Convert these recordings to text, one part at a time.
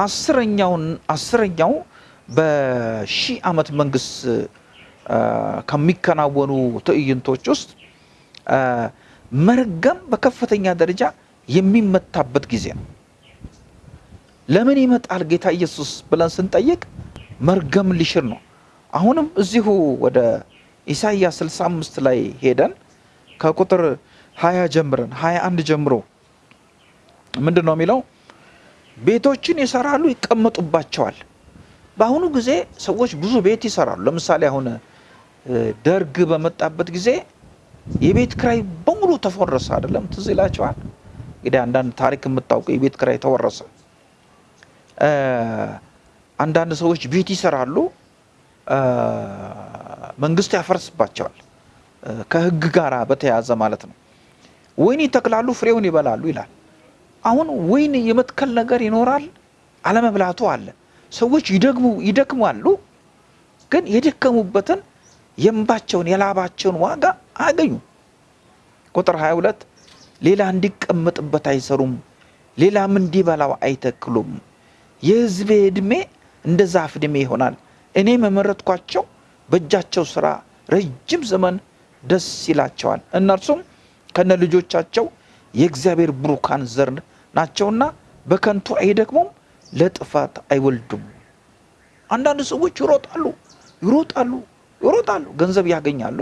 አስረኛውን አስረኛው በሺህ ዓመት መንግስት ከሚከናወኑ ትዕይንቶች ውስጥ መርገም በከፍተኛ ደረጃ የሚመታበት ጊዜ ነው። ለምን ይመጣል ጌታ ኢየሱስ ብለን ስንጠይቅ መርገም ሊሽር ነው። አሁንም እዚሁ ወደ ኢሳይያስ 65 ላይ ሄደን ከቁጥር 20 ጀምረን 21 ጀምሮ ምንድን ነው የሚለው? ቤቶችን ይሰራሉ፣ ይቀመጡባቸዋል። በአሁኑ ጊዜ ሰዎች ብዙ ቤት ይሰራሉ። ለምሳሌ አሁን ደርግ በመጣበት ጊዜ የቤት ክራይ በሙሉ ተወረሰ። አይደለም ትዝ ይላቸዋል። እንግዲህ አንዳንድ ታሪክ የምታውቁ የቤት ክራይ ተወረሰ። አንዳንድ ሰዎች ቤት ይሰራሉ፣ መንግስት ያፈርስባቸዋል። ከህግ ጋር በተያያዘ ማለት ነው። ወይን ይተክላሉ፣ ፍሬውን ይበላሉ ይላል። አሁን ወይን የመትከል ነገር ይኖራል፣ አለመብላቱ አለ። ሰዎች ይደግሙ ይደክማሉ፣ ግን የደከሙበትን የእንባቸውን የላባቸውን ዋጋ አያገኙም። ቁጥር 22 ሌላ እንዲቀመጥበት አይሰሩም፣ ሌላም እንዲበላው አይተክሉም። የህዝቤ ዕድሜ እንደ ዛፍ ዕድሜ ይሆናል። እኔም የመረጥኳቸው በእጃቸው ስራ ረጅም ዘመን ደስ ይላቸዋል። እነርሱም ከነ ልጆቻቸው የእግዚአብሔር ብሩካን ዘር ናቸውና በከንቱ አይደክሙም፣ ለጥፋት አይወልዱም። አንዳንድ ሰዎች ይሮጣሉ ይሮጣሉ ይሮጣሉ፣ ገንዘብ ያገኛሉ፣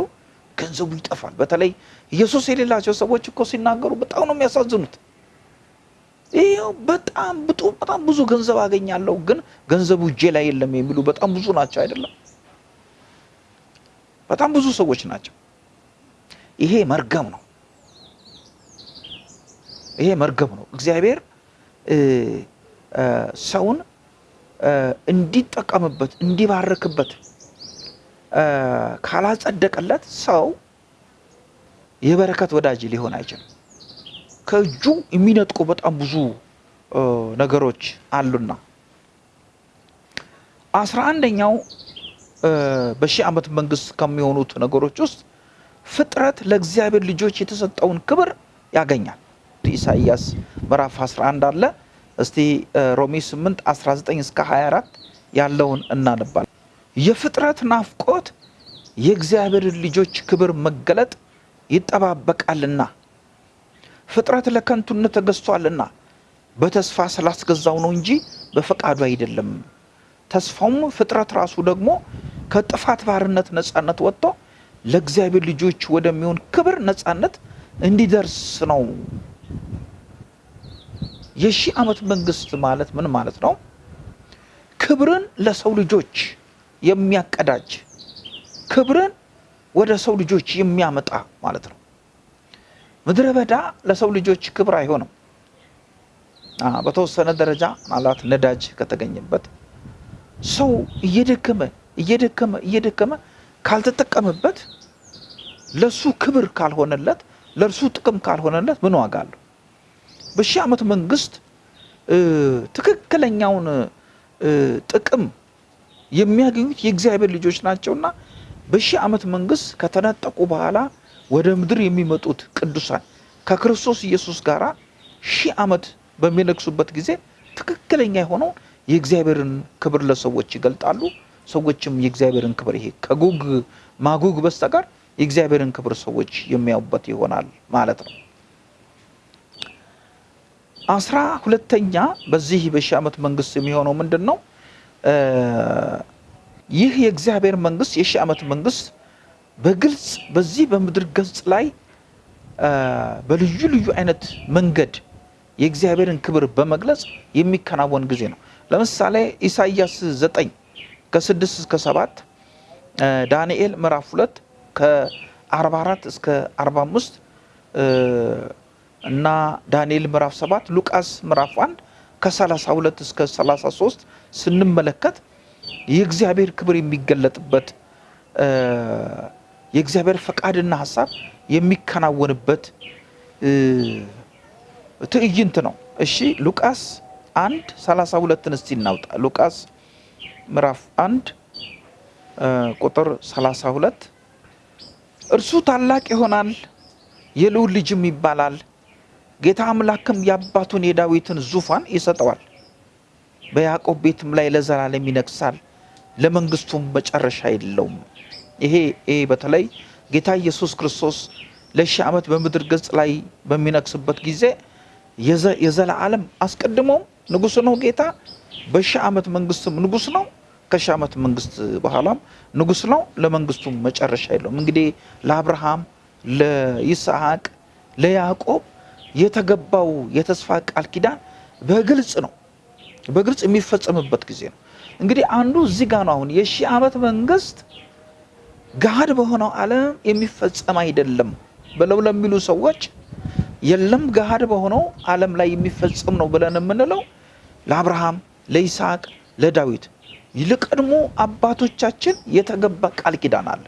ገንዘቡ ይጠፋል። በተለይ ኢየሱስ የሌላቸው ሰዎች እኮ ሲናገሩ በጣም ነው የሚያሳዝኑት። ይኸው በጣም ብጡ በጣም ብዙ ገንዘብ አገኛለሁ፣ ግን ገንዘቡ እጄ ላይ የለም የሚሉ በጣም ብዙ ናቸው። አይደለም በጣም ብዙ ሰዎች ናቸው። ይሄ መርገም ነው። ይሄ መርገም ነው። እግዚአብሔር ሰውን እንዲጠቀምበት እንዲባርክበት ካላጸደቀለት ሰው የበረከት ወዳጅ ሊሆን አይችልም። ከእጁ የሚነጥቁ በጣም ብዙ ነገሮች አሉና አስራ አንደኛው በሺህ ዓመት መንግስት ከሚሆኑት ነገሮች ውስጥ ፍጥረት ለእግዚአብሔር ልጆች የተሰጠውን ክብር ያገኛል። ኢሳይያስ ምዕራፍ 11 አለ። እስቲ ሮሜ 8 19 እስከ 24 ያለውን እናነባለን። የፍጥረት ናፍቆት የእግዚአብሔርን ልጆች ክብር መገለጥ ይጠባበቃልና ፍጥረት ለከንቱነት ተገዝቷልና በተስፋ ስላስገዛው ነው እንጂ በፈቃዱ አይደለም። ተስፋውም ፍጥረት ራሱ ደግሞ ከጥፋት ባርነት ነፃነት ወጥቶ ለእግዚአብሔር ልጆች ወደሚሆን ክብር ነፃነት እንዲደርስ ነው። የሺህ ዓመት መንግስት ማለት ምን ማለት ነው? ክብርን ለሰው ልጆች የሚያቀዳጅ ክብርን ወደ ሰው ልጆች የሚያመጣ ማለት ነው። ምድረ በዳ ለሰው ልጆች ክብር አይሆንም። በተወሰነ ደረጃ ምናልባት ነዳጅ ከተገኘበት ሰው እየደከመ እየደከመ እየደከመ ካልተጠቀመበት ለሱ ክብር ካልሆነለት ለእርሱ ጥቅም ካልሆነለት ምን ዋጋ አለው? በሺህ ዓመት መንግስት ትክክለኛውን ጥቅም የሚያገኙት የእግዚአብሔር ልጆች ናቸውና በሺህ ዓመት መንግስት ከተነጠቁ በኋላ ወደ ምድር የሚመጡት ቅዱሳን ከክርስቶስ ኢየሱስ ጋር ሺህ ዓመት በሚነግሱበት ጊዜ ትክክለኛ የሆነውን የእግዚአብሔርን ክብር ለሰዎች ይገልጣሉ። ሰዎችም የእግዚአብሔርን ክብር ይሄ ከጉግ ማጉግ በስተቀር የእግዚአብሔርን ክብር ሰዎች የሚያዩበት ይሆናል ማለት ነው። አስራ ሁለተኛ በዚህ በሺህ ዓመት መንግስት የሚሆነው ምንድን ነው? ይህ የእግዚአብሔር መንግስት የሺህ ዓመት መንግስት በግልጽ በዚህ በምድር ገጽ ላይ በልዩ ልዩ አይነት መንገድ የእግዚአብሔርን ክብር በመግለጽ የሚከናወን ጊዜ ነው። ለምሳሌ ኢሳይያስ ዘጠኝ ከስድስት እስከ ሰባት ዳንኤል ምዕራፍ ሁለት ከአርባ አራት እስከ አርባ አምስት እና ዳንኤል ምዕራፍ ሰባት ሉቃስ ምዕራፍ አንድ ከሰላሳ ሁለት እስከ ሰላሳ ሶስት ስንመለከት የእግዚአብሔር ክብር የሚገለጥበት የእግዚአብሔር ፈቃድና ሀሳብ የሚከናወንበት ትዕይንት ነው። እሺ ሉቃስ አንድ ሰላሳ ሁለትን እስቲ እናውጣ። ሉቃስ ምዕራፍ አንድ ቁጥር ሰላሳ ሁለት እርሱ ታላቅ ይሆናል፣ የልዑል ልጅም ይባላል። ጌታ አምላክም የአባቱን የዳዊትን ዙፋን ይሰጠዋል፣ በያዕቆብ ቤትም ላይ ለዘላለም ይነግሳል፣ ለመንግስቱም መጨረሻ የለውም። ይሄ ይሄ በተለይ ጌታ ኢየሱስ ክርስቶስ ለሺህ ዓመት በምድር ገጽ ላይ በሚነግስበት ጊዜ የዘላለም አስቀድሞም ንጉሥ ነው ጌታ በሺህ ዓመት መንግስትም ንጉሥ ነው። ከሺህ ዓመት መንግስት በኋላም ንጉሥ ነው። ለመንግስቱም መጨረሻ የለውም። እንግዲህ ለአብርሃም፣ ለይስሐቅ፣ ለያዕቆብ የተገባው የተስፋ ቃል ኪዳን በግልጽ ነው በግልጽ የሚፈጸምበት ጊዜ ነው። እንግዲህ አንዱ እዚህ ጋር ነው። አሁን የሺህ ዓመት መንግስት ገሃድ በሆነው ዓለም የሚፈጸም አይደለም ብለው ለሚሉ ሰዎች የለም ገሃድ በሆነው ዓለም ላይ የሚፈጸም ነው ብለን የምንለው ለአብርሃም፣ ለይስሐቅ፣ ለዳዊት ለቀድሞ አባቶቻችን የተገባ ቃል ኪዳን አለ።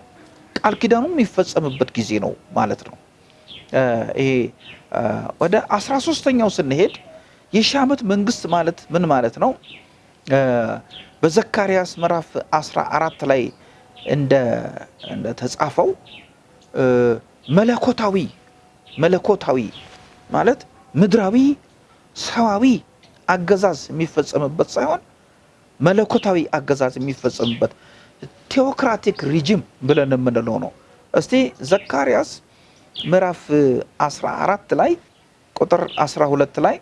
ቃል ኪዳኑ የሚፈጸምበት ጊዜ ነው ማለት ነው። ይሄ ወደ አስራ ሶስተኛው ስንሄድ የሺህ ዓመት መንግስት ማለት ምን ማለት ነው? በዘካርያስ ምዕራፍ 14 ላይ እንደተጻፈው መለኮታዊ መለኮታዊ ማለት ምድራዊ ሰዋዊ አገዛዝ የሚፈጸምበት ሳይሆን መለኮታዊ አገዛዝ የሚፈጸምበት ቴዎክራቲክ ሪጅም ብለን የምንለው ነው። እስቲ ዘካርያስ ምዕራፍ 14 ላይ ቁጥር 12 ላይ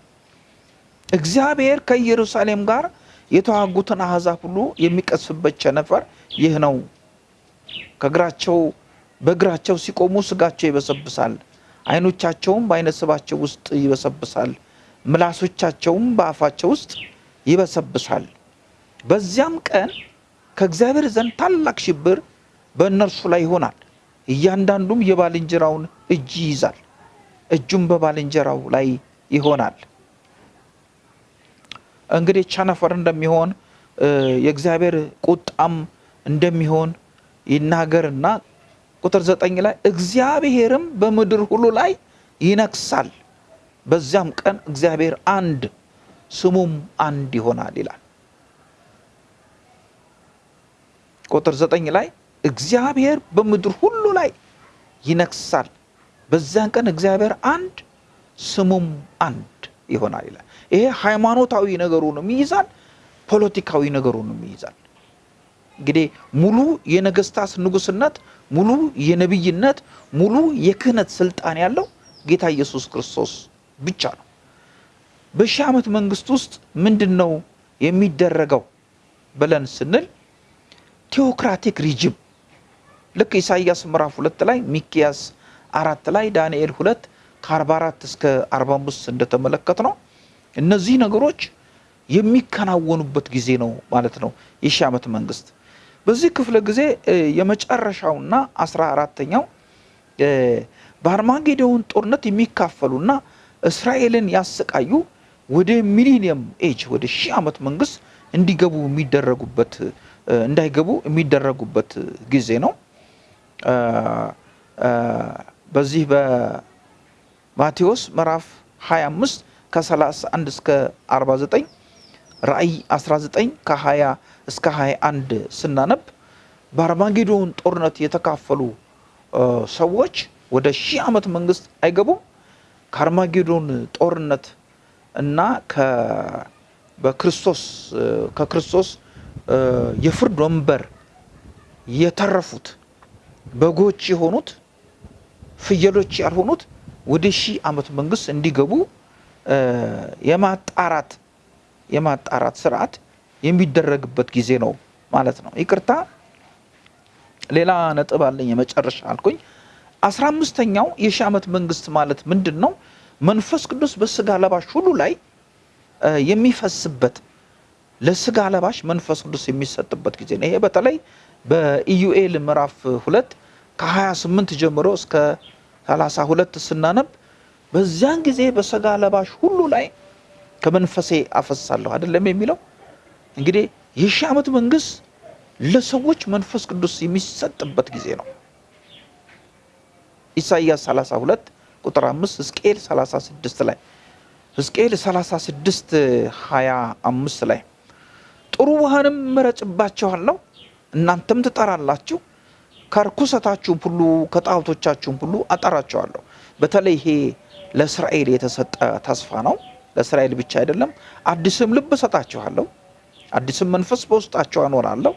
እግዚአብሔር ከኢየሩሳሌም ጋር የተዋጉትን አሕዛብ ሁሉ የሚቀስፍበት ቸነፈር ይህ ነው። ከእግራቸው በእግራቸው ሲቆሙ ስጋቸው ይበሰብሳል፣ ዓይኖቻቸውም በዓይነ ስባቸው ውስጥ ይበሰብሳል፣ ምላሶቻቸውም በአፋቸው ውስጥ ይበሰብሳል። በዚያም ቀን ከእግዚአብሔር ዘንድ ታላቅ ሽብር በእነርሱ ላይ ይሆናል። እያንዳንዱም የባልንጀራውን እጅ ይይዛል፣ እጁም በባልንጀራው ላይ ይሆናል። እንግዲህ ቸነፈር እንደሚሆን የእግዚአብሔር ቁጣም እንደሚሆን ይናገርና ቁጥር ዘጠኝ ላይ እግዚአብሔርም በምድር ሁሉ ላይ ይነግሳል፣ በዚያም ቀን እግዚአብሔር አንድ ስሙም አንድ ይሆናል ይላል። ቁጥር ዘጠኝ ላይ እግዚአብሔር በምድር ሁሉ ላይ ይነግሳል፣ በዚያን ቀን እግዚአብሔር አንድ ስሙም አንድ ይሆናል ይላል። ይሄ ሃይማኖታዊ ነገሩንም ይይዛል፣ ፖለቲካዊ ነገሩንም ይይዛል። እንግዲህ ሙሉ የነገስታት ንጉስነት፣ ሙሉ የነቢይነት፣ ሙሉ የክህነት ስልጣን ያለው ጌታ ኢየሱስ ክርስቶስ ብቻ ነው። በሺህ ዓመት መንግስት ውስጥ ምንድን ነው የሚደረገው ብለን ስንል ቴዎክራቲክ ሪጅም ልክ ኢሳይያስ ምዕራፍ ሁለት ላይ ሚኪያስ አራት ላይ ዳንኤል ሁለት ከ44 እስከ 45 እንደተመለከት ነው እነዚህ ነገሮች የሚከናወኑበት ጊዜ ነው ማለት ነው የሺህ ዓመት መንግስት። በዚህ ክፍለ ጊዜ የመጨረሻውና አስራ አራተኛው በአርማጌዶን ጦርነት የሚካፈሉና እስራኤልን ያሰቃዩ ወደ ሚሊኒየም ኤጅ ወደ ሺህ ዓመት መንግስት እንዲገቡ የሚደረጉበት እንዳይገቡ የሚደረጉበት ጊዜ ነው። በዚህ በማቴዎስ ምዕራፍ 25 ከ31 እስከ 49 ራእይ 19 ከ20 እስከ 21 ስናነብ በአርማጌዶን ጦርነት የተካፈሉ ሰዎች ወደ ሺህ ዓመት መንግስት አይገቡም። ከአርማጌዶን ጦርነት እና በክርስቶስ ከክርስቶስ የፍርድ ወንበር የተረፉት በጎች የሆኑት ፍየሎች ያልሆኑት ወደ ሺህ ዓመት መንግስት እንዲገቡ የማጣራት የማጣራት ስርዓት የሚደረግበት ጊዜ ነው ማለት ነው። ይቅርታ ሌላ ነጥብ አለኝ የመጨረሻ አልኩኝ። አስራ አምስተኛው የሺህ ዓመት መንግስት ማለት ምንድን ነው? መንፈስ ቅዱስ በስጋ ለባሽ ሁሉ ላይ የሚፈስበት ለስጋ ለባሽ መንፈስ ቅዱስ የሚሰጥበት ጊዜ ነው። ይሄ በተለይ በኢዩኤል ምዕራፍ ሁለት ከ28 ጀምሮ እስከ 32 ስናነብ በዚያን ጊዜ በስጋ ለባሽ ሁሉ ላይ ከመንፈሴ አፈሳለሁ አይደለም የሚለው። እንግዲህ የሺህ ዓመት መንግስት ለሰዎች መንፈስ ቅዱስ የሚሰጥበት ጊዜ ነው። ኢሳይያስ 32 ቁጥር 5 ሕዝቅኤል 36 ላይ ሕዝቅኤል 36 25 ላይ ጥሩ ውሃንም እረጭባችኋለሁ እናንተም ትጠራላችሁ ከርኩሰታችሁም ሁሉ ከጣዖቶቻችሁም ሁሉ አጠራቸዋለሁ። በተለይ ይሄ ለእስራኤል የተሰጠ ተስፋ ነው። ለእስራኤል ብቻ አይደለም። አዲስም ልብ እሰጣችኋለሁ፣ አዲስም መንፈስ በውስጣቸው አኖራለሁ፣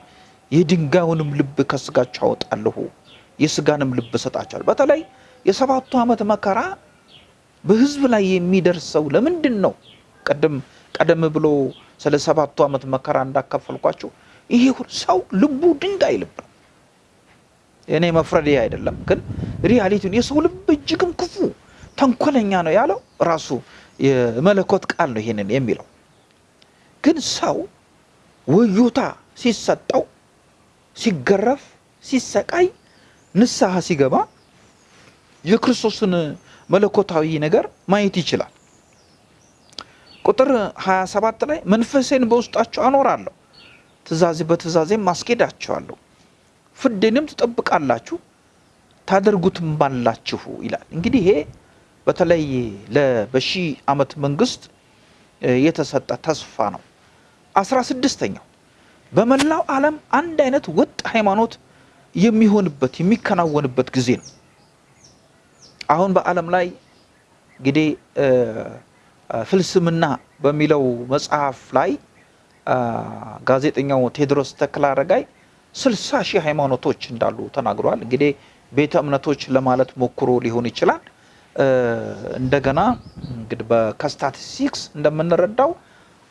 የድንጋዩንም ልብ ከስጋቸው አወጣለሁ፣ የስጋንም ልብ እሰጣቸዋለሁ። በተለይ የሰባቱ ዓመት መከራ በህዝብ ላይ የሚደርሰው ለምንድን ነው? ቀደም ቀደም ብሎ ስለ ሰባቱ ዓመት መከራ እንዳካፈልኳቸው ይሄ ሰው ልቡ ድንጋይ ልብ ነው። እኔ መፍረድ አይደለም፣ ግን ሪያሊቲውን የሰው ልብ እጅግም ክፉ ተንኮለኛ ነው ያለው ራሱ የመለኮት ቃል ነው ይሄንን የሚለው። ግን ሰው ወዮታ ሲሰጠው፣ ሲገረፍ፣ ሲሰቃይ፣ ንስሐ ሲገባ የክርስቶስን መለኮታዊ ነገር ማየት ይችላል። ቁጥር 27 ላይ መንፈሴን በውስጣቸው አኖራለሁ፣ ትእዛዜ በትእዛዜም ማስኬዳቸዋለሁ፣ ፍርዴንም ትጠብቃላችሁ ታደርጉትም ባላችሁ ይላል። እንግዲህ ይሄ በተለይ በሺህ ዓመት መንግስት የተሰጠ ተስፋ ነው። አስራ ስድስተኛው በመላው ዓለም አንድ አይነት ወጥ ሃይማኖት የሚሆንበት የሚከናወንበት ጊዜ ነው። አሁን በዓለም ላይ እንግዲህ ፍልስምና በሚለው መጽሐፍ ላይ ጋዜጠኛው ቴዎድሮስ ተክለአረጋይ ስልሳ ሺህ ሃይማኖቶች እንዳሉ ተናግሯል። እንግዲህ ቤተ እምነቶች ለማለት ሞክሮ ሊሆን ይችላል። እንደገና እንግዲህ ከስታቲስቲክስ እንደምንረዳው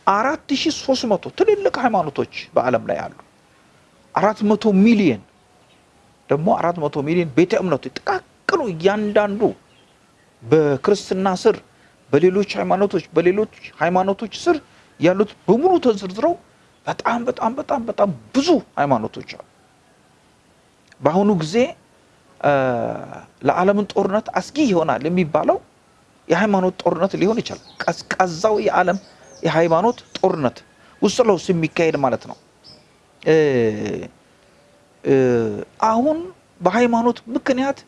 አራት ሺህ ሶስት መቶ ትልልቅ ሃይማኖቶች በዓለም ላይ አሉ። አራት መቶ ሚሊየን ደግሞ አራት መቶ ሚሊዮን ቤተ እምነቶች ጥቃቅኑ እያንዳንዱ በክርስትና ስር በሌሎች ሃይማኖቶች በሌሎች ሃይማኖቶች ስር ያሉት በሙሉ ተዘርዝረው በጣም በጣም በጣም በጣም ብዙ ሃይማኖቶች አሉ። በአሁኑ ጊዜ ለዓለምን ጦርነት አስጊ ይሆናል የሚባለው የሃይማኖት ጦርነት ሊሆን ይችላል። ቀዝቃዛው የዓለም የሃይማኖት ጦርነት ውስጥ ለውስጥ የሚካሄድ ማለት ነው። አሁን በሃይማኖት ምክንያት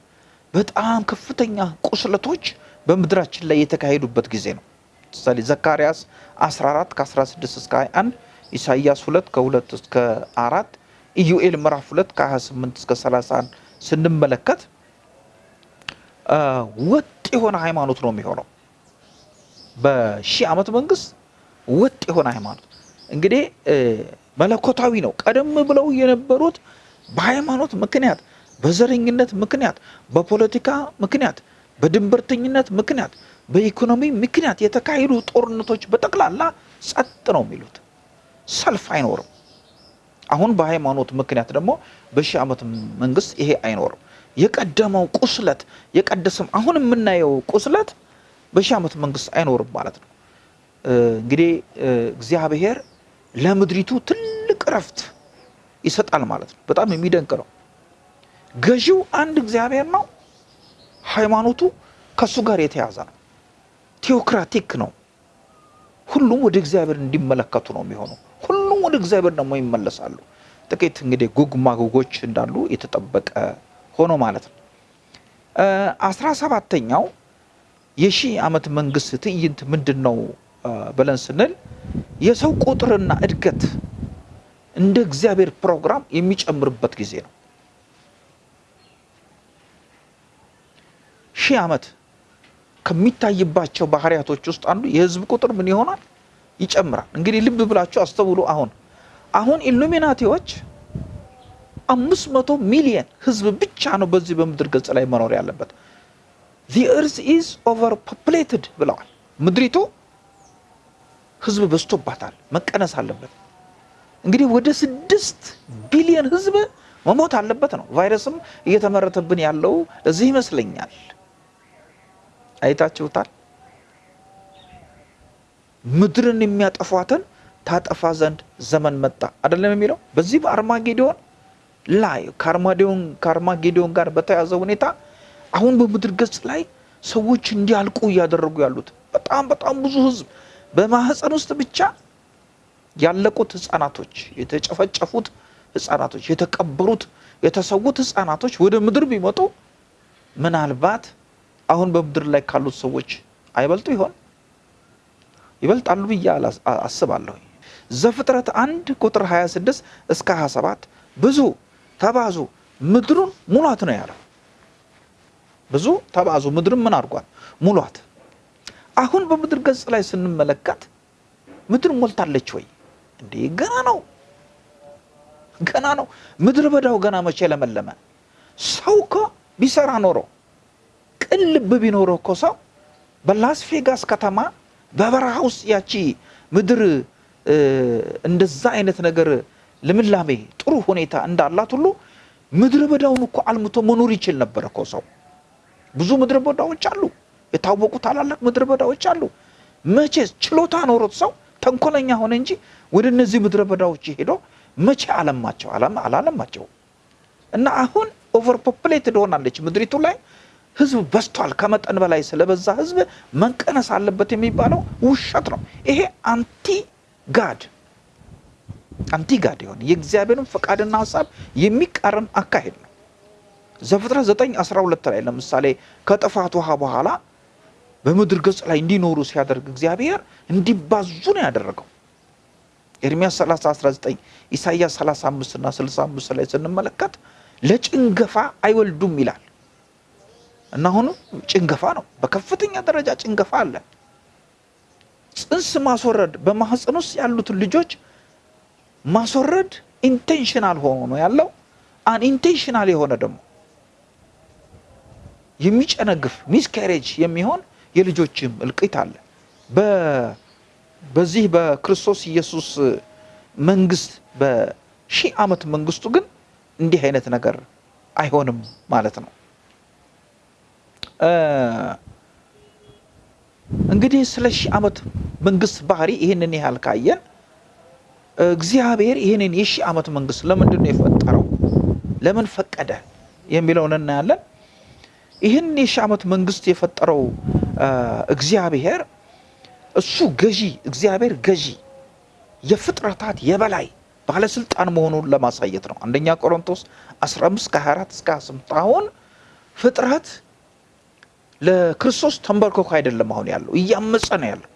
በጣም ከፍተኛ ቁስለቶች በምድራችን ላይ የተካሄዱበት ጊዜ ነው። ምሳሌ ዘካርያስ 14 ከ16 እስከ 21፣ ኢሳይያስ 2 ከ2 እስከ 4፣ ኢዩኤል ምዕራፍ 2 ከ28 እስከ 31 ስንመለከት ወጥ የሆነ ሃይማኖት ነው የሚሆነው። በሺህ ዓመት መንግስት ወጥ የሆነ ሃይማኖት እንግዲህ መለኮታዊ ነው። ቀደም ብለው የነበሩት በሃይማኖት ምክንያት፣ በዘረኝነት ምክንያት፣ በፖለቲካ ምክንያት፣ በድንበርተኝነት ምክንያት፣ በኢኮኖሚ ምክንያት የተካሄዱ ጦርነቶች በጠቅላላ ጸጥ ነው የሚሉት። ሰልፍ አይኖርም። አሁን በሃይማኖት ምክንያት ደግሞ በሺህ ዓመት መንግስት ይሄ አይኖርም። የቀደመው ቁስለት የቀደሰም አሁን የምናየው ቁስለት በሺህ ዓመት መንግስት አይኖርም ማለት ነው። እንግዲህ እግዚአብሔር ለምድሪቱ ትልቅ እረፍት ይሰጣል ማለት ነው። በጣም የሚደንቅ ነው። ገዢው አንድ እግዚአብሔር ነው። ሃይማኖቱ ከእሱ ጋር የተያዘ ነው። ቴዎክራቲክ ነው። ሁሉም ወደ እግዚአብሔር እንዲመለከቱ ነው የሚሆነው። ሁሉም ወደ እግዚአብሔር ደግሞ ይመለሳሉ። ጥቂት እንግዲህ ጉግ ማጉጎች እንዳሉ የተጠበቀ ሆኖ ማለት ነው። አስራ ሰባተኛው የሺህ ዓመት መንግስት ትዕይንት ምንድን ነው ብለን ስንል የሰው ቁጥርና እድገት እንደ እግዚአብሔር ፕሮግራም የሚጨምርበት ጊዜ ነው። ሺህ ዓመት ከሚታይባቸው ባህሪያቶች ውስጥ አንዱ የህዝብ ቁጥር ምን ይሆናል? ይጨምራል። እንግዲህ ልብ ብላችሁ አስተውሉ። አሁን አሁን ኢሉሚናቲዎች አምስት መቶ ሚሊየን ህዝብ ብቻ ነው በዚህ በምድር ገጽ ላይ መኖር ያለበት። the earth is overpopulated ብለዋል። ምድሪቱ ህዝብ በዝቶባታል፣ መቀነስ አለበት። እንግዲህ ወደ ስድስት ቢሊየን ህዝብ መሞት አለበት ነው። ቫይረስም እየተመረተብን ያለው ለዚህ ይመስለኛል። አይታችሁታል። ምድርን የሚያጠፏትን ታጠፋ ዘንድ ዘመን መጣ አይደለም የሚለው በዚህ በአርማጌዶን ላይ ከአርማጌዶን ጋር በተያዘ ሁኔታ አሁን በምድር ገጽ ላይ ሰዎች እንዲያልቁ እያደረጉ ያሉት በጣም በጣም ብዙ ህዝብ በማህፀን ውስጥ ብቻ ያለቁት ህፃናቶች፣ የተጨፈጨፉት ህፃናቶች፣ የተቀበሩት የተሰዉት ህፃናቶች ወደ ምድር ቢመጡ ምናልባት አሁን በምድር ላይ ካሉት ሰዎች አይበልጡ ይሆን? ይበልጣሉ ብዬ አስባለሁ። ዘፍጥረት አንድ ቁጥር 26 እስከ 27 ብዙ ተባዙ ምድሩን ሙሏት ነው ያለው። ብዙ ተባዙ ምድርን ምን አድርጓል? ሙሏት። አሁን በምድር ገጽ ላይ ስንመለከት ምድር ሞልታለች ወይ? እንዴ ገና ነው ገና ነው። ምድረ በዳው ገና መቼ ለመለመ? ሰው እኮ ቢሰራ ኖሮ ቅን ልብ ቢኖረው እኮ ሰው በላስ ቬጋስ ከተማ በበረሃ ውስጥ ያቺ ምድር እንደዛ አይነት ነገር ልምላሜ ጥሩ ሁኔታ እንዳላት ሁሉ ምድረ በዳውን እኮ አልምቶ መኖር ይችል ነበር እኮ ሰው። ብዙ ምድረ በዳዎች አሉ፣ የታወቁ ታላላቅ ምድረ በዳዎች አሉ። መቼ ችሎታ ኖሮት ሰው ተንኮለኛ ሆነ እንጂ ወደ እነዚህ ምድረ በዳዎች ሄዶ መቼ አለማቸው? አላለማቸው። እና አሁን over populated ሆናለች ምድሪቱ ላይ ህዝብ በዝቷል። ከመጠን በላይ ስለበዛ ህዝብ መቀነስ አለበት የሚባለው ውሸት ነው። ይሄ anti God anti God የሆነ የእግዚአብሔርን ፈቃድና ሀሳብ የሚቃረን አካሄድ ነው። ዘፍጥረት 9 12 ላይ ለምሳሌ ከጥፋት ውሃ በኋላ በምድር ገጽ ላይ እንዲኖሩ ሲያደርግ እግዚአብሔር እንዲባዙ ነው ያደረገው። ኤርሚያስ 30 19 ኢሳይያስ 35 እና 65 ላይ ስንመለከት ለጭንገፋ አይወልዱም ይላል እና አሁኑ ጭንገፋ ነው። በከፍተኛ ደረጃ ጭንገፋ አለ። ጽንስ ማስወረድ በማህፀን ውስጥ ያሉትን ልጆች ማስወረድ intentional ሆኖ ነው ያለው። unintentional የሆነ ደግሞ የሚጨነግፍ miscarriage የሚሆን የልጆችም እልቂት አለ። በዚህ በክርስቶስ ኢየሱስ መንግስት በሺህ ዓመት መንግስቱ ግን እንዲህ አይነት ነገር አይሆንም ማለት ነው። እንግዲህ ስለ ሺህ ዓመት መንግስት ባህሪ ይህንን ያህል ካየን እግዚአብሔር ይህንን የሺህ ዓመት መንግስት ለምንድን ነው የፈጠረው? ለምን ፈቀደ? የሚለውን እናያለን። ይህን የሺህ ዓመት መንግስት የፈጠረው እግዚአብሔር እሱ ገዢ እግዚአብሔር ገዢ የፍጥረታት የበላይ ባለስልጣን መሆኑን ለማሳየት ነው። አንደኛ ቆሮንቶስ 15 ከ24 እስከ 28 አሁን ፍጥረት ለክርስቶስ ተንበርክኮ አይደለም አሁን ያለው እያመፀ ነው ያለው።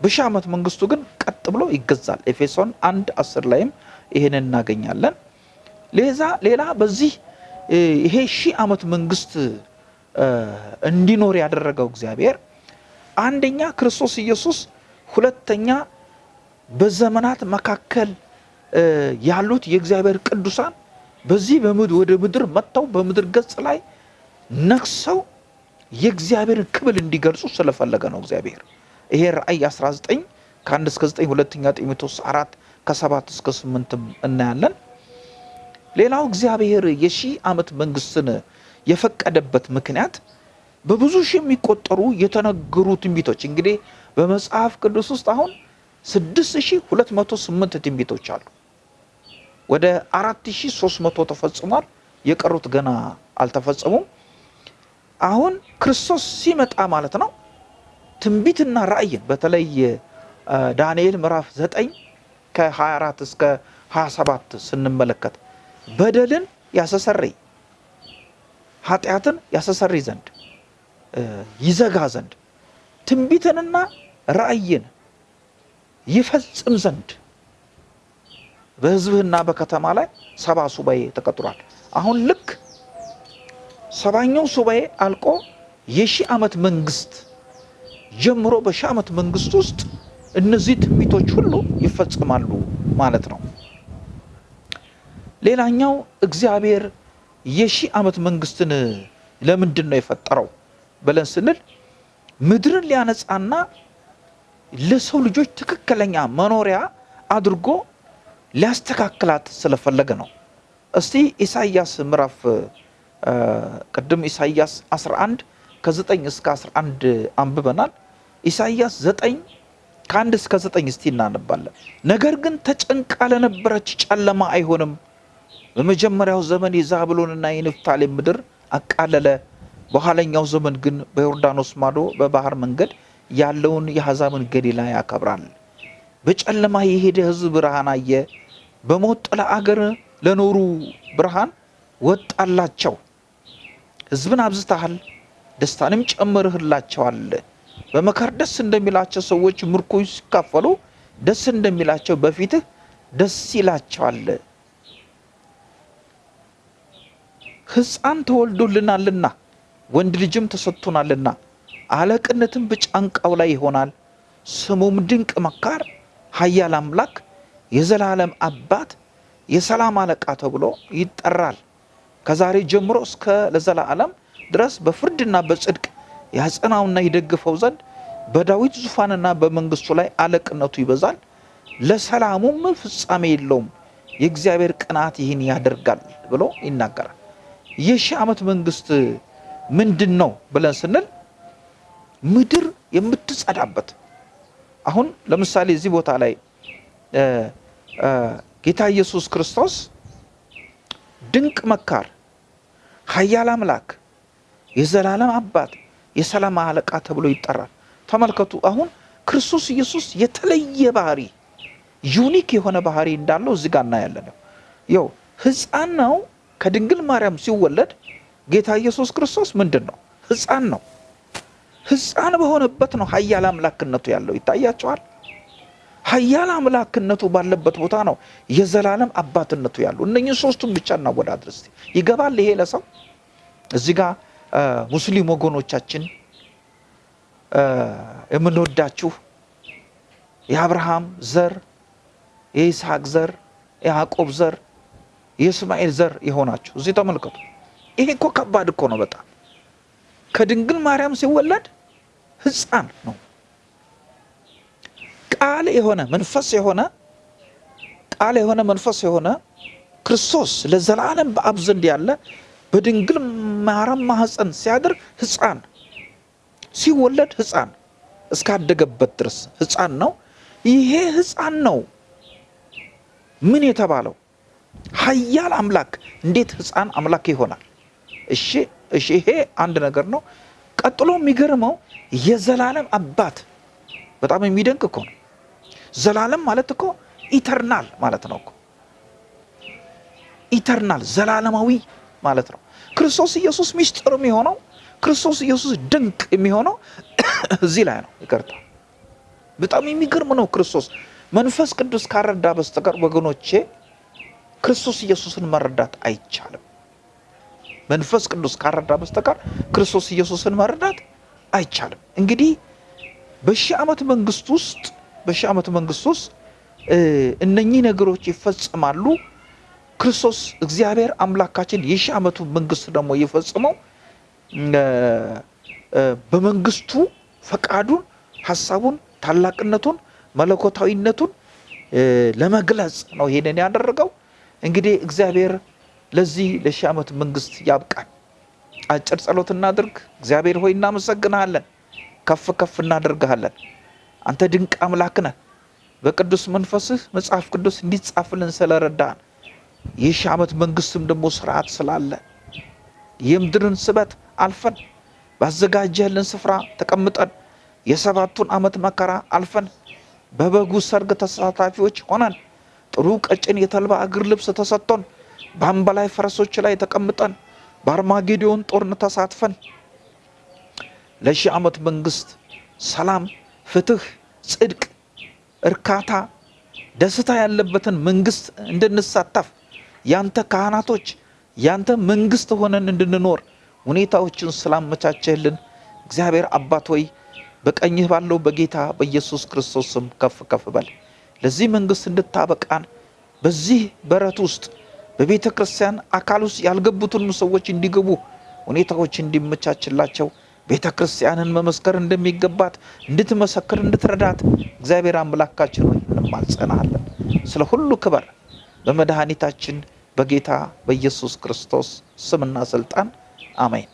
በሺህ ዓመት መንግስቱ ግን ቀጥ ብሎ ይገዛል። ኤፌሶን አንድ አስር ላይም ይህንን እናገኛለን። ሌዛ ሌላ በዚህ ይሄ ሺህ ዓመት መንግስት እንዲኖር ያደረገው እግዚአብሔር አንደኛ ክርስቶስ ኢየሱስ፣ ሁለተኛ በዘመናት መካከል ያሉት የእግዚአብሔር ቅዱሳን በዚህ ወደ ምድር መጥተው በምድር ገጽ ላይ ነግሰው የእግዚአብሔርን ክብል እንዲገልጹ ስለፈለገ ነው እግዚአብሔር። ይሄ ራእይ 19 ከ1 እስከ 9 ሁለተኛ ጢሞቴዎስ 4 ከ7 እስከ 8 እናያለን። ሌላው እግዚአብሔር የሺህ ዓመት መንግስትን የፈቀደበት ምክንያት በብዙ ሺህ የሚቆጠሩ የተነገሩ ትንቢቶች እንግዲህ በመጽሐፍ ቅዱስ ውስጥ አሁን 6208 ትንቢቶች አሉ። ወደ 4300 ተፈጽሟል። የቀሩት ገና አልተፈጸሙም። አሁን ክርስቶስ ሲመጣ ማለት ነው ትንቢትና ራእይን በተለይ ዳንኤል ምዕራፍ 9 ከ24 እስከ 27 ስንመለከት በደልን ያስተሰርይ ኃጢአትን ያስተሰርይ ዘንድ ይዘጋ ዘንድ ትንቢትንና ራእይን ይፈጽም ዘንድ በሕዝብህና በከተማ ላይ ሰባ ሱባኤ ተቀጥሯል። አሁን ልክ ሰባኛው ሱባኤ አልቆ የሺህ ዓመት መንግስት ጀምሮ በሺህ ዓመት መንግስት ውስጥ እነዚህ ትንቢቶች ሁሉ ይፈጽማሉ ማለት ነው። ሌላኛው እግዚአብሔር የሺህ ዓመት መንግስትን ለምንድን ነው የፈጠረው ብለን ስንል ምድርን ሊያነጻና ለሰው ልጆች ትክክለኛ መኖሪያ አድርጎ ሊያስተካክላት ስለፈለገ ነው። እስቲ ኢሳይያስ ምዕራፍ ቅድም ኢሳይያስ 11 ከ9 እስከ 11 አንብበናል። ኢሳይያስ 9 ከአንድ እስከ 9 እስቲ እናነባለን። ነገር ግን ተጨንቃ ለነበረች ጨለማ አይሆንም። በመጀመሪያው ዘመን የዛብሎንና የንፍታሌም ምድር አቃለለ። በኋለኛው ዘመን ግን በዮርዳኖስ ማዶ በባህር መንገድ ያለውን የአሕዛብን ገሊላ ያከብራል። በጨለማ የሄደ ሕዝብ ብርሃን አየ። በሞት ጥላ አገር ለኖሩ ብርሃን ወጣላቸው። ሕዝብን አብዝተሃል፣ ደስታንም ጨምርህላቸዋል። በመከር ደስ እንደሚላቸው ሰዎች ምርኮ ሲካፈሉ ደስ እንደሚላቸው በፊትህ ደስ ይላቸዋል። ሕፃን ተወልዶልናልና ወንድ ልጅም ተሰጥቶናልና አለቅነትም በጫንቃው ላይ ይሆናል። ስሙም ድንቅ መካር፣ ኃያል አምላክ፣ የዘላለም አባት የሰላም አለቃ ተብሎ ይጠራል። ከዛሬ ጀምሮ እስከ ለዘላለም ድረስ በፍርድና በጽድቅ ያጸናውና ይደግፈው ዘንድ በዳዊት ዙፋንና በመንግስቱ ላይ አለቅነቱ ይበዛል፣ ለሰላሙም ፍጻሜ የለውም። የእግዚአብሔር ቅንዓት ይህን ያደርጋል ብሎ ይናገራል። የሺህ ዓመት መንግስት ምንድን ነው ብለን ስንል ምድር የምትጸዳበት አሁን ለምሳሌ እዚህ ቦታ ላይ ጌታ ኢየሱስ ክርስቶስ ድንቅ መካር፣ ኃያል አምላክ፣ የዘላለም አባት፣ የሰላም አለቃ ተብሎ ይጠራል። ተመልከቱ አሁን ክርስቶስ ኢየሱስ የተለየ ባህሪ unique የሆነ ባህሪ እንዳለው እዚህ ጋር እናያለን። ያው ሕፃን ነው ከድንግል ማርያም ሲወለድ ጌታ ኢየሱስ ክርስቶስ ምንድን ነው? ሕፃን ነው። ሕፃን በሆነበት ነው ኃያል አምላክነቱ ያለው ይታያቸዋል። ኃያል አምላክነቱ ባለበት ቦታ ነው የዘላለም አባትነቱ ያለው። እነኝህ ሶስቱም ብቻ እናወዳድር እስቲ። ይገባል ይሄ ለሰው? እዚህ ጋር ሙስሊም ወገኖቻችን የምንወዳችሁ የአብርሃም ዘር የይስሐቅ ዘር የያዕቆብ ዘር የእስማኤል ዘር የሆናችሁ እዚህ ተመልከቱ። ይሄ እኮ ከባድ እኮ ነው በጣም ከድንግል ማርያም ሲወለድ ሕፃን ነው። ቃል የሆነ መንፈስ የሆነ ቃል የሆነ መንፈስ የሆነ ክርስቶስ ለዘላለም በአብ ዘንድ ያለ በድንግል ማርያም ማህፀን ሲያድር ሕፃን ሲወለድ ሕፃን እስካደገበት ድረስ ሕፃን ነው። ይሄ ሕፃን ነው ምን የተባለው ኃያል አምላክ እንዴት ሕፃን አምላክ ይሆናል? እሺ እሺ፣ ይሄ አንድ ነገር ነው። ቀጥሎ የሚገርመው የዘላለም አባት በጣም የሚደንቅ እኮ ነው። ዘላለም ማለት እኮ eternal ማለት ነው እኮ eternal ዘላለማዊ ማለት ነው። ክርስቶስ ኢየሱስ ሚስጥር የሚሆነው ክርስቶስ ኢየሱስ ድንቅ የሚሆነው እዚህ ላይ ነው። ይቅርታ በጣም የሚገርም ነው። ክርስቶስ መንፈስ ቅዱስ ካረዳ በስተቀር ወገኖቼ ክርስቶስ ኢየሱስን መረዳት አይቻልም። መንፈስ ቅዱስ ካረዳ በስተቀር ክርስቶስ ኢየሱስን መረዳት አይቻልም። እንግዲህ በሺህ ዓመት መንግስት ውስጥ በሺህ ዓመት መንግስት ውስጥ እነኚህ ነገሮች ይፈጽማሉ። ክርስቶስ እግዚአብሔር አምላካችን የሺህ ዓመቱ መንግስት ደግሞ የፈጽመው በመንግስቱ ፈቃዱን፣ ሀሳቡን፣ ታላቅነቱን፣ መለኮታዊነቱን ለመግለጽ ነው ይሄንን ያደረገው። እንግዲህ እግዚአብሔር ለዚህ ለሺህ ዓመት መንግስት ያብቃን። አጭር ጸሎት እናድርግ። እግዚአብሔር ሆይ እናመሰግንሃለን፣ ከፍ ከፍ እናደርግሃለን። አንተ ድንቅ አምላክ ነህ። በቅዱስ መንፈስህ መጽሐፍ ቅዱስ እንዲጻፍልን ስለረዳን የሺህ ዓመት መንግስትም ደግሞ ስርዓት ስላለ የምድርን ስበት አልፈን ባዘጋጀህልን ስፍራ ተቀምጠን የሰባቱን ዓመት መከራ አልፈን በበጉ ሰርግ ተሳታፊዎች ሆነን ጥሩ ቀጭን የተልባ እግር ልብስ ተሰጥቶን በአምባላይ ፈረሶች ላይ ተቀምጠን በአርማጌዶን ጦርነት ተሳትፈን ለሺህ ዓመት መንግስት ሰላም፣ ፍትህ፣ ጽድቅ፣ እርካታ፣ ደስታ ያለበትን መንግስት እንድንሳተፍ ያንተ ካህናቶች ያንተ መንግስት ሆነን እንድንኖር ሁኔታዎችን ስላመቻቸህልን እግዚአብሔር አባት ሆይ በቀኝህ ባለው በጌታ በኢየሱስ ክርስቶስ ስም ከፍ ከፍ በል። ለዚህ መንግስት እንድታበቃን በዚህ በረት ውስጥ በቤተ ክርስቲያን አካል ውስጥ ያልገቡትን ሰዎች እንዲገቡ ሁኔታዎች እንዲመቻችላቸው ቤተ ክርስቲያንን መመስከር እንደሚገባት እንድትመሰክር እንድትረዳት እግዚአብሔር አምላካችን ሆይ እንማጸናለን። ስለ ሁሉ ክበር በመድኃኒታችን በጌታ በኢየሱስ ክርስቶስ ስምና ስልጣን አሜን።